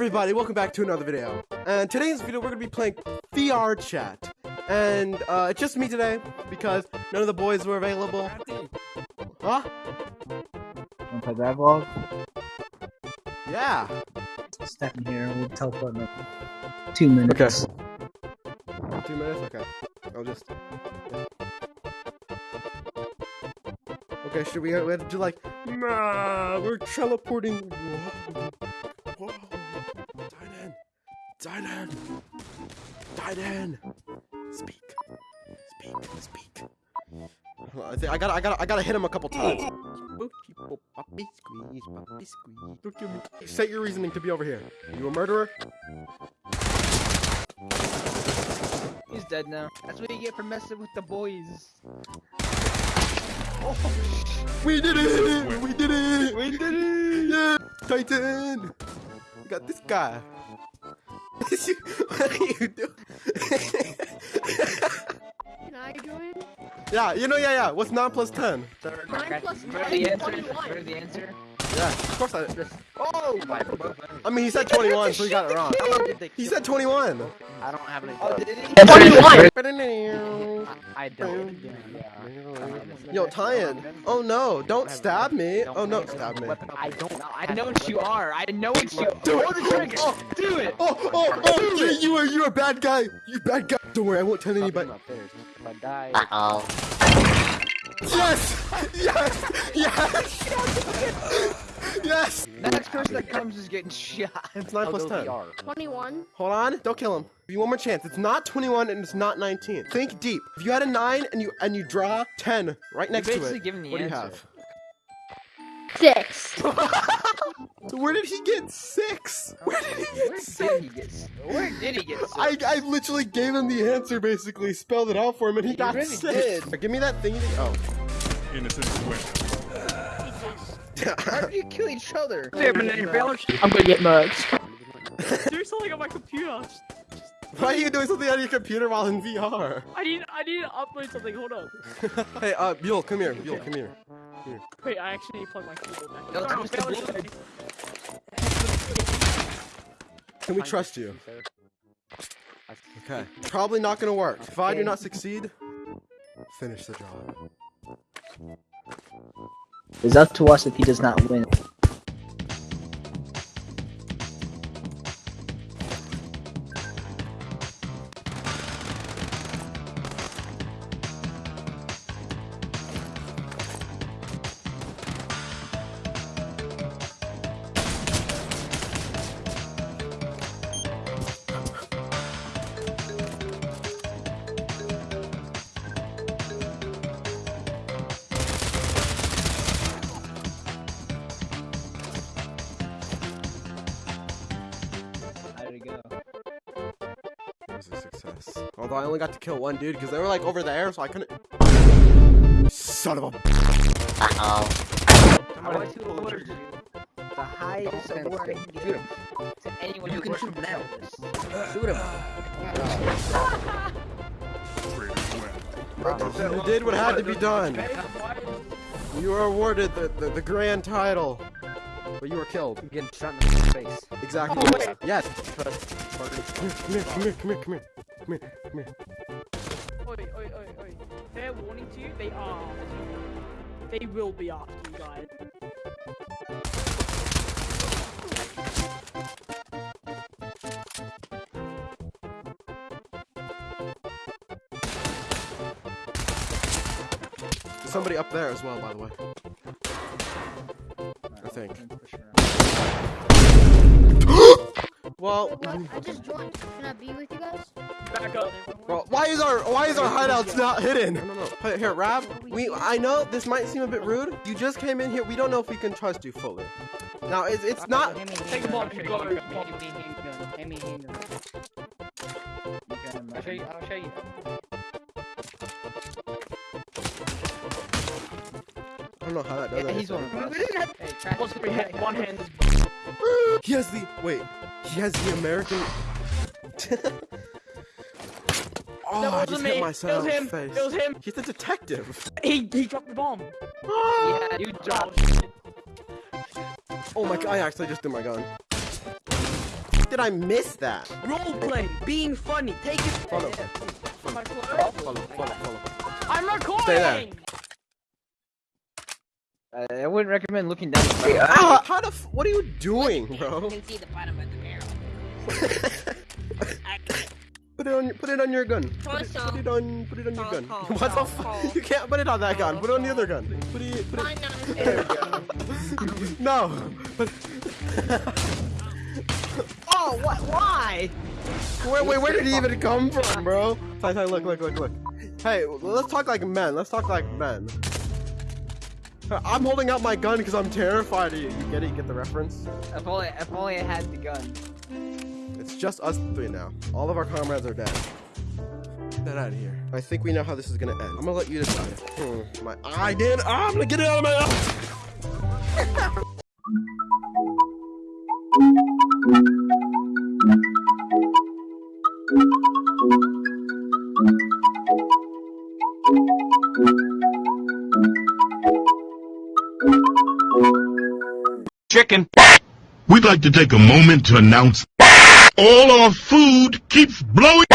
everybody, welcome back to another video. And today's video, we're gonna be playing VR chat. And uh, it's just me today because none of the boys were available. Huh? Wanna play grab log? Yeah. Step in here, we'll teleport in two minutes. Okay. Two minutes. Okay. I'll just. Okay. Should we, we have to do like? Nah, we're teleporting. Dine in. Speak. Speak. Speak. I think I gotta, I gotta, I gotta hit him a couple times. Puppy squeeze, puppy squeeze. Look at me. Set your reasoning to be over here. You a murderer? He's dead now. That's what you get for messing with the boys. Oh. We did it! We did it! We did it! Yeah! Titan! We got this guy. What are you doing? Can I join? yeah, you know, yeah, yeah. What's 9 plus 10? Nine plus Remember nine is answer? 21. Remember the answer? Yeah, of course I. Oh! I mean, he said 21, so he got it wrong. He said 21. I don't have any. Oh, did he? 21! I don't. Yo, Tyan. Oh no, don't stab me. Oh no, stab me. I don't know. I know what you are. I know what you. Do Pull the trigger. Oh, oh, Do it. Oh, oh, oh, you, you are, you are a bad guy. You bad guy. Don't worry, I won't tell anybody. If I die. Uh-oh. Yes! Yes! Yes! Yes! The next person that comes is getting shot. It's 9 plus 10. 21. Hold on, don't kill him. Give you one more chance. It's not 21 and it's not 19. Think deep. If you had a 9 and you and you draw 10 right next to it, the what do you have? Six. So where did he get 6? Where did he Where get did 6? he get? Where did he get? six? I, I literally gave him the answer, basically, spelled it out for him, and he You got really six. did. Give me that thing. Oh. Innocent win. How did you kill each other? I'm gonna get merged. do something on my computer. Why are you doing something on your computer while in VR? I need I need to upload something. Hold on. hey, uh, Buell, come here. Buell, come here. here. Wait, I actually need to plug my keyboard back. No, in. it's Alright, Mr. Bailey, Can we trust you? Okay. Probably not gonna work. If I do not succeed, finish the job. It's up to us if he does not win. Was. Although I only got to kill one dude because they were like over there, so I couldn't. Son of a. Uh-oh. I want to alert you. The highest award I to anyone who can shoot now. Shoot him. You did what had to be done. You were awarded the, the, the grand title. But you were killed. Getting shot in the face. Exactly. Oh. Yes. Come here, come here, come here, come here, come here, come here. Oi, oi, oi, oi. Fair warning to you, they are after you. They will be after you guys. There's somebody up there as well, by the way. I think. Well, What? I just joined. Can I be with you guys? Back up. well, why is our why is our hideouts not hidden? No, no, no. Hey, Here, Rab. We I know this might seem a bit rude. You just came in here. We don't know if we can trust you fully. Now, it's it's not. Take a bomb, go, go, go. Hand me a handgun. I'll show you. I'll show you. I don't know how that does Yeah, he's one anything. of us. Hey, trash. What's the hand? One hand. He has the wait. He has the American. oh, That I wasn't just me. hit It myself was in him. the face. It was him. He's a detective. He he dropped the bomb. Yeah, you dropped. Oh, shit. Oh my god! I actually just threw my gun. did I miss that? Roleplay, being funny, take it. Follow. Am I recording? Follow, follow, follow. I'm recording. Stay there. Uh, I wouldn't recommend looking down. Ah, how the f- what are you doing, bro? You can see the bottom of the barrel. Put it on your, put it on your gun. Put it, put it on put it on your gun. What the fuck? You can't put it on that gun. Put it on the other gun. Put it put it No. Oh, what? Why? wait, wait, where did he even come from, bro? Look, look, look, look. Hey, let's talk like men. Let's talk like men. I'm holding out my gun because I'm terrified of you. You get it? You get the reference? If only, if only I had the gun. It's just us three now. All of our comrades are dead. Get that out of here. I think we know how this is gonna end. I'm gonna let you decide. Hmm, my eye did. Ah, I'm gonna get it out of my eye. Chicken. We'd like to take a moment to announce all our food keeps blowing